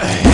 Hey.